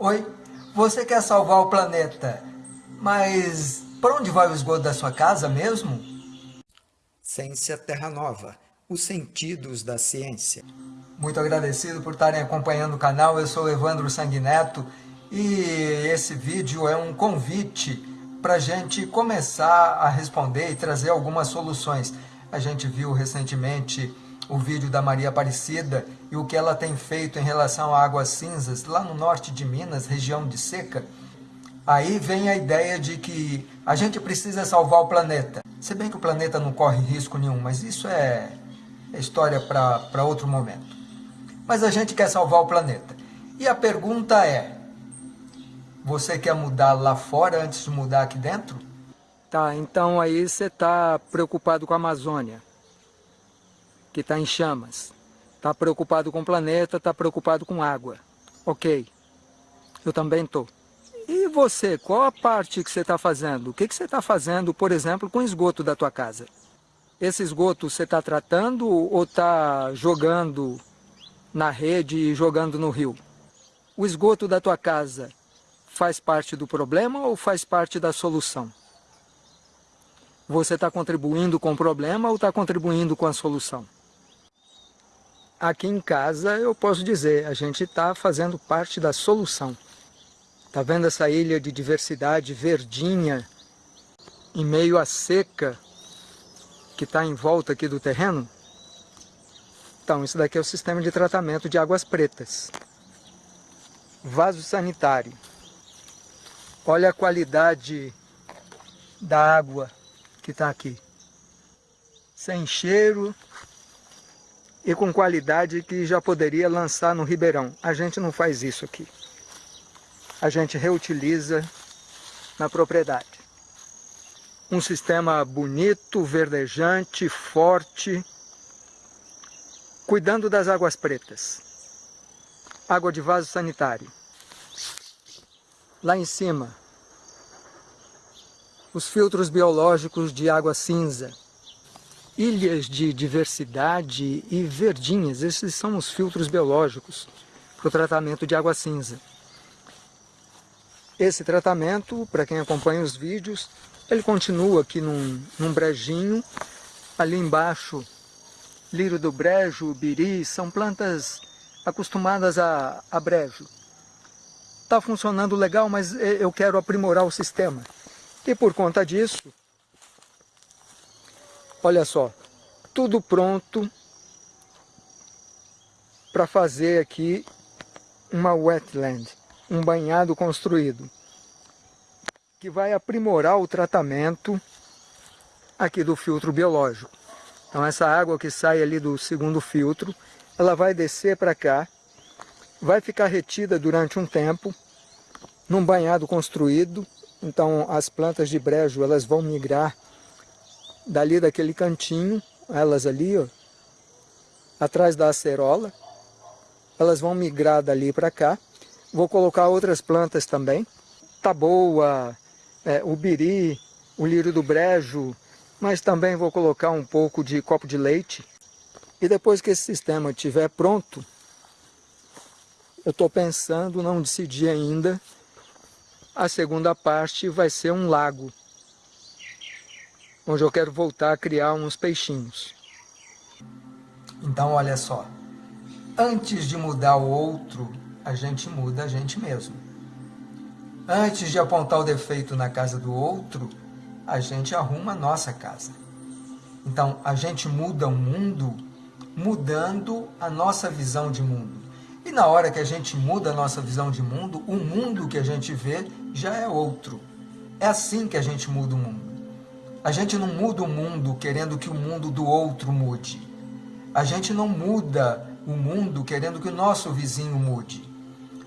Oi, você quer salvar o planeta, mas para onde vai o esgoto da sua casa mesmo? Ciência Terra Nova, os sentidos da ciência. Muito agradecido por estarem acompanhando o canal, eu sou Evandro Sanguineto e esse vídeo é um convite para a gente começar a responder e trazer algumas soluções. A gente viu recentemente o vídeo da Maria Aparecida e o que ela tem feito em relação a águas cinzas lá no norte de Minas, região de seca, aí vem a ideia de que a gente precisa salvar o planeta. Se bem que o planeta não corre risco nenhum, mas isso é, é história para outro momento. Mas a gente quer salvar o planeta. E a pergunta é, você quer mudar lá fora antes de mudar aqui dentro? Tá, então aí você está preocupado com a Amazônia que está em chamas. Está preocupado com o planeta, está preocupado com água. Ok, eu também estou. E você, qual a parte que você está fazendo? O que, que você está fazendo, por exemplo, com o esgoto da tua casa? Esse esgoto você está tratando ou está jogando na rede e jogando no rio? O esgoto da tua casa faz parte do problema ou faz parte da solução? Você está contribuindo com o problema ou está contribuindo com a solução? Aqui em casa eu posso dizer, a gente está fazendo parte da solução. Está vendo essa ilha de diversidade verdinha em meio à seca que está em volta aqui do terreno? Então, isso daqui é o sistema de tratamento de águas pretas. Vaso sanitário. Olha a qualidade da água que está aqui. Sem cheiro, e com qualidade que já poderia lançar no Ribeirão. A gente não faz isso aqui. A gente reutiliza na propriedade. Um sistema bonito, verdejante, forte, cuidando das águas pretas. Água de vaso sanitário. Lá em cima, os filtros biológicos de água cinza, ilhas de diversidade e verdinhas. Esses são os filtros biológicos para o tratamento de água cinza. Esse tratamento, para quem acompanha os vídeos, ele continua aqui num, num brejinho. Ali embaixo, lírio do brejo, biri, são plantas acostumadas a, a brejo. Está funcionando legal, mas eu quero aprimorar o sistema. E por conta disso, Olha só, tudo pronto para fazer aqui uma wetland, um banhado construído, que vai aprimorar o tratamento aqui do filtro biológico. Então essa água que sai ali do segundo filtro, ela vai descer para cá, vai ficar retida durante um tempo, num banhado construído, então as plantas de brejo elas vão migrar dali daquele cantinho, elas ali, ó, atrás da acerola, elas vão migrar dali para cá. Vou colocar outras plantas também, taboa, é, o biri, o lírio do brejo, mas também vou colocar um pouco de copo de leite. E depois que esse sistema estiver pronto, eu estou pensando, não decidi ainda, a segunda parte vai ser um lago onde eu quero voltar a criar uns peixinhos. Então, olha só, antes de mudar o outro, a gente muda a gente mesmo. Antes de apontar o defeito na casa do outro, a gente arruma a nossa casa. Então, a gente muda o mundo mudando a nossa visão de mundo. E na hora que a gente muda a nossa visão de mundo, o mundo que a gente vê já é outro. É assim que a gente muda o mundo. A gente não muda o mundo querendo que o mundo do outro mude. A gente não muda o mundo querendo que o nosso vizinho mude.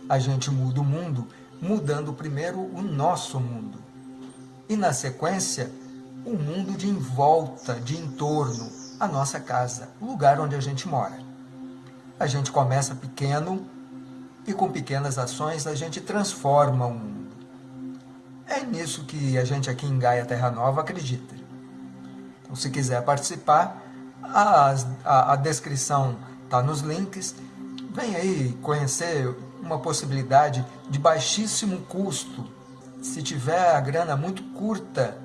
A gente muda o mundo mudando primeiro o nosso mundo. E na sequência, o mundo de em volta, de entorno, a nossa casa, o lugar onde a gente mora. A gente começa pequeno e com pequenas ações a gente transforma o mundo. É nisso que a gente aqui em Gaia Terra Nova acredita. Então, se quiser participar, a, a, a descrição está nos links. Vem aí conhecer uma possibilidade de baixíssimo custo, se tiver a grana muito curta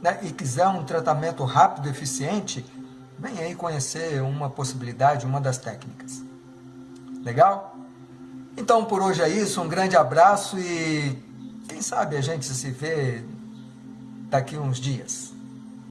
né, e quiser um tratamento rápido e eficiente, vem aí conhecer uma possibilidade, uma das técnicas. Legal? Então por hoje é isso, um grande abraço e quem sabe a gente se vê daqui uns dias.